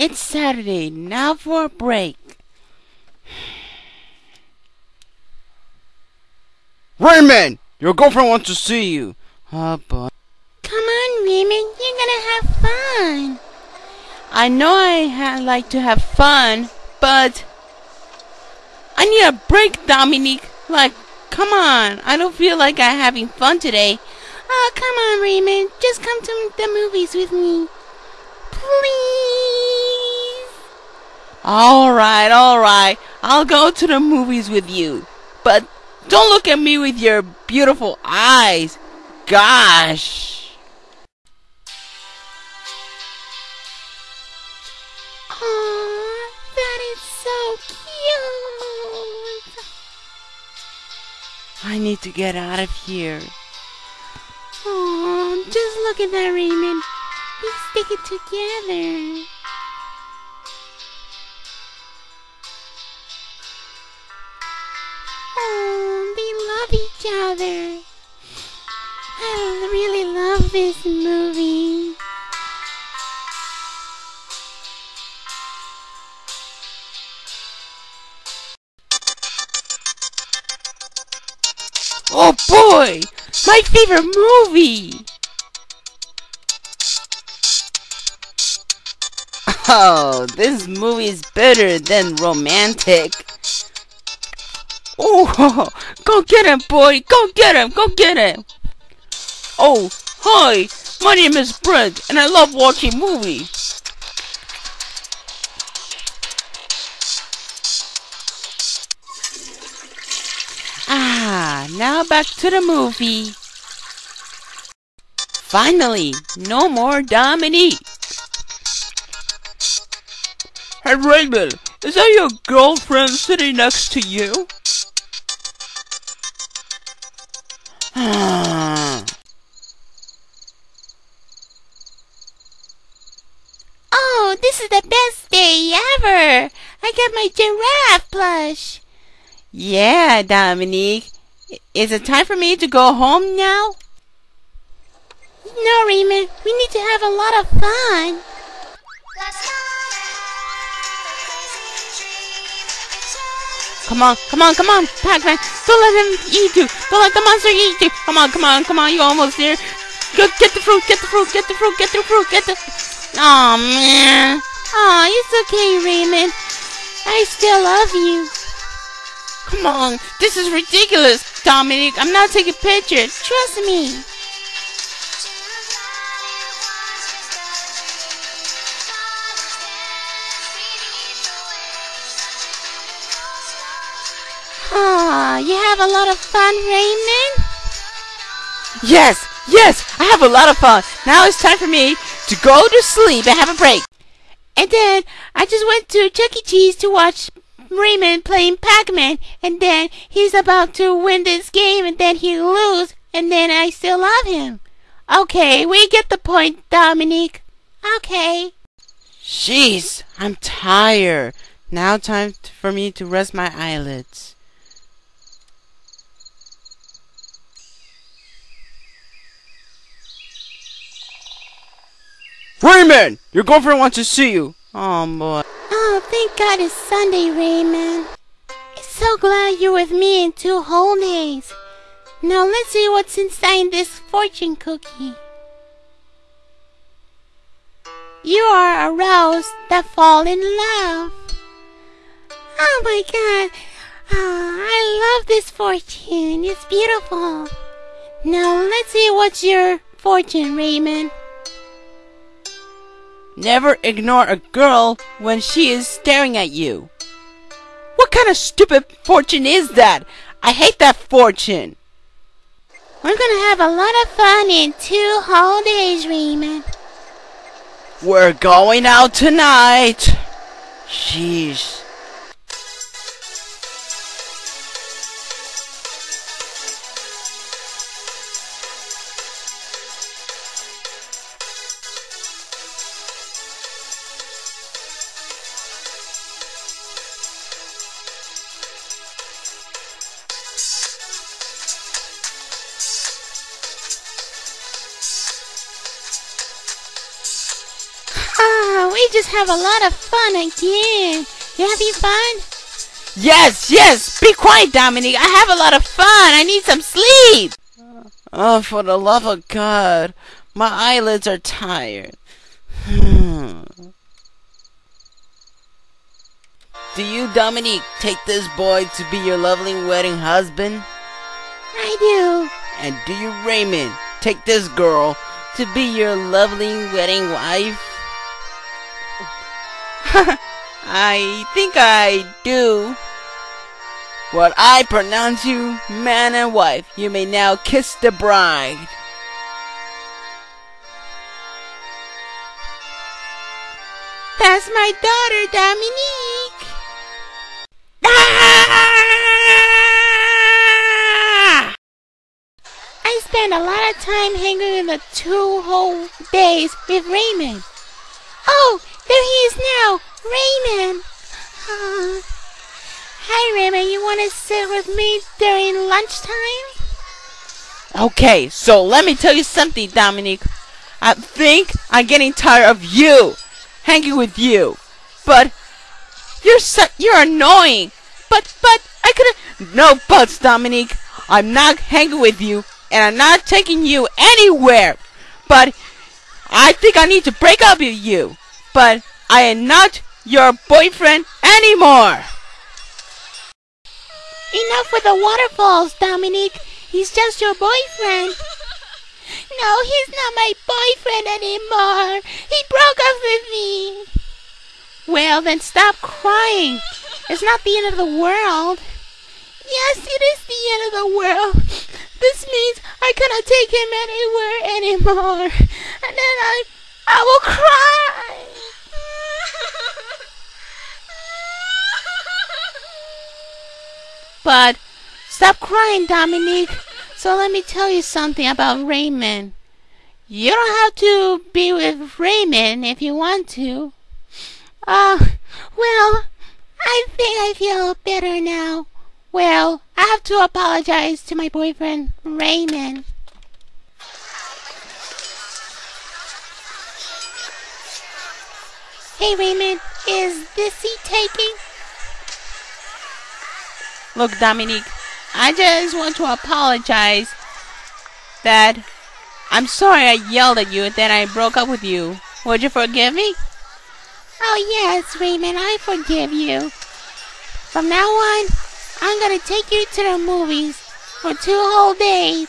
It's Saturday. Now for a break. Raymond, your girlfriend wants to see you. Oh boy. Come on, Raymond. You're gonna have fun. I know I ha- like to have fun, but I need a break, Dominique. Like, come on. I don't feel like I'm having fun today. Oh, come on, Raymond. Just come to the movies with me. All right, all right. I'll go to the movies with you. But don't look at me with your beautiful eyes. Gosh. That is so cute. I need to get out of here. Oh, just look at that, Raymond. We stick it together. I really love this movie. Oh boy! My favorite movie! Oh, this movie is better than romantic. Go get him, boy! Go get him! Go get him! Oh, hi! My name is Brent, and I love watching movies. Ah, now back to the movie. Finally, no more Dominique. Hey Raymond, is that your girlfriend sitting next to you? oh, this is the best day ever! I got my giraffe plush. Yeah, Dominique. Is it time for me to go home now? No, Raymond. We need to have a lot of fun. Come on, come on, come on, Pac-Man. Don't let him eat you. Don't let the monster eat you. Come on, come on, come on. You're almost there. Go get the fruit, get the fruit, get the fruit, get the fruit, get the... Oh, man. Oh, it's okay, Raymond. I still love you. Come on, this is ridiculous, Dominic. I'm not taking pictures. Trust me. Ah, you have a lot of fun, Raymond? Yes, yes, I have a lot of fun. Now it's time for me to go to sleep and have a break. And then I just went to Chuck E. Cheese to watch Raymond playing Pac-Man, and then he's about to win this game, and then he lose, and then I still love him. Okay, we get the point, Dominique. Okay. Jeez, I'm tired. Now time for me to rest my eyelids. Raymond, your girlfriend wants to see you. Oh boy. Oh, thank God it's Sunday, Raymond. So glad you're with me in two whole days. Now let's see what's inside this fortune cookie. You are a rose that fall in love. Oh my God. Oh, I love this fortune. It's beautiful. Now let's see what's your fortune, Raymond. Never ignore a girl when she is staring at you. What kind of stupid fortune is that? I hate that fortune. We're gonna have a lot of fun in two whole days, Raymond. We're going out tonight. Jeez. Just have a lot of fun again. You having fun? Yes, yes. Be quiet, Dominique. I have a lot of fun. I need some sleep. Oh, for the love of God. My eyelids are tired. Hmm. Do you, Dominique, take this boy to be your lovely wedding husband? I do. And do you, Raymond, take this girl to be your lovely wedding wife? I think I do. What I pronounce you man and wife, you may now kiss the bride. That's my daughter, Dominique. Ah! I spent a lot of time hanging in the two whole days with Raymond. Oh, there he is now, Raymond. Uh, hi, Raymond. You want to sit with me during lunchtime? Okay, so let me tell you something, Dominique. I think I'm getting tired of you, hanging with you. But you're so, you're annoying. But but I could no buts, Dominique. I'm not hanging with you, and I'm not taking you anywhere. But I think I need to break up with you. But I am not your boyfriend anymore. Enough with the waterfalls, Dominique. He's just your boyfriend. No, he's not my boyfriend anymore. He broke up with me. Well, then stop crying. It's not the end of the world. Yes, it is the end of the world. This means I cannot take him anywhere anymore. And then I, I will cry. But stop crying, Dominique. So let me tell you something about Raymond. You don't have to be with Raymond if you want to. Uh, well, I think I feel better now. Well, I have to apologize to my boyfriend, Raymond. Hey, Raymond, is this seat taking? Look, Dominique, I just want to apologize that I'm sorry I yelled at you and then I broke up with you. Would you forgive me? Oh, yes, Raymond, I forgive you. From now on, I'm gonna take you to the movies for two whole days.